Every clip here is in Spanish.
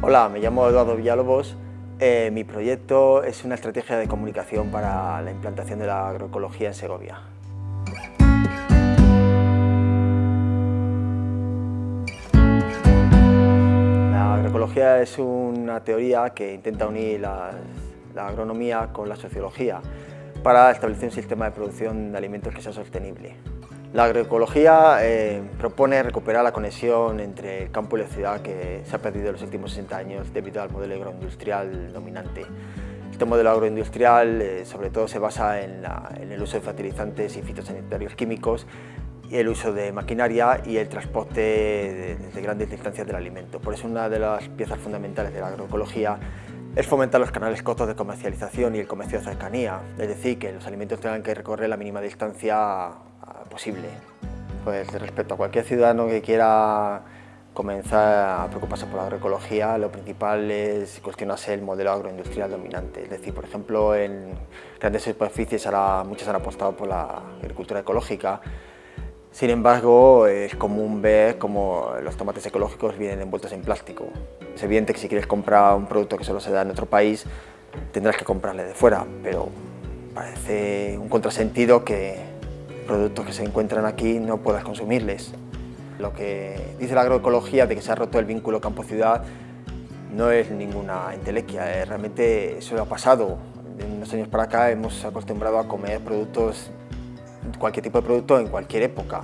Hola, me llamo Eduardo Villalobos. Eh, mi proyecto es una estrategia de comunicación para la implantación de la agroecología en Segovia. La agroecología es una teoría que intenta unir la, la agronomía con la sociología para establecer un sistema de producción de alimentos que sea sostenible. La agroecología eh, propone recuperar la conexión entre el campo y la ciudad que se ha perdido en los últimos 60 años debido al modelo agroindustrial dominante. Este modelo agroindustrial eh, sobre todo se basa en, el uso de fertilizantes y fitosanitarios químicos el uso de maquinaria y el transporte de, grandes distancias del alimento. Por eso una de las piezas fundamentales de la agroecología es fomentar los canales cortos de comercialización y el comercio de cercanía, es decir, que los alimentos tengan que recorrer la mínima distancia posible. Pues respecto a cualquier ciudadano que quiera comenzar a preocuparse por la agroecología, lo principal es cuestionarse el modelo agroindustrial dominante. Es decir, por ejemplo, en grandes superficies ahora muchas han apostado por la agricultura ecológica. Sin embargo, es común ver cómo los tomates ecológicos vienen envueltos en plástico. Es evidente que si quieres comprar un producto que solo se da en otro país, tendrás que comprarle de fuera, pero parece un contrasentido que productos que se encuentran aquí no puedas consumirles. Lo que dice la agroecología de que se ha roto el vínculo campo-ciudad no es ninguna entelequia, eh, realmente eso ha pasado. En unos años para acá hemos acostumbrado a comer productos, cualquier tipo de producto en cualquier época.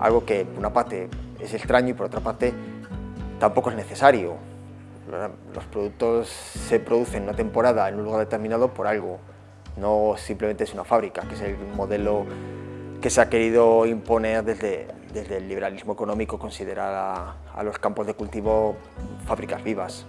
Algo que por una parte es extraño y por otra parte tampoco es necesario. Los productos se producen en una temporada en un lugar determinado por algo, no simplemente es una fábrica, que es el modelo que se ha querido imponer desde, desde el liberalismo económico, considerar a, a los campos de cultivo fábricas vivas.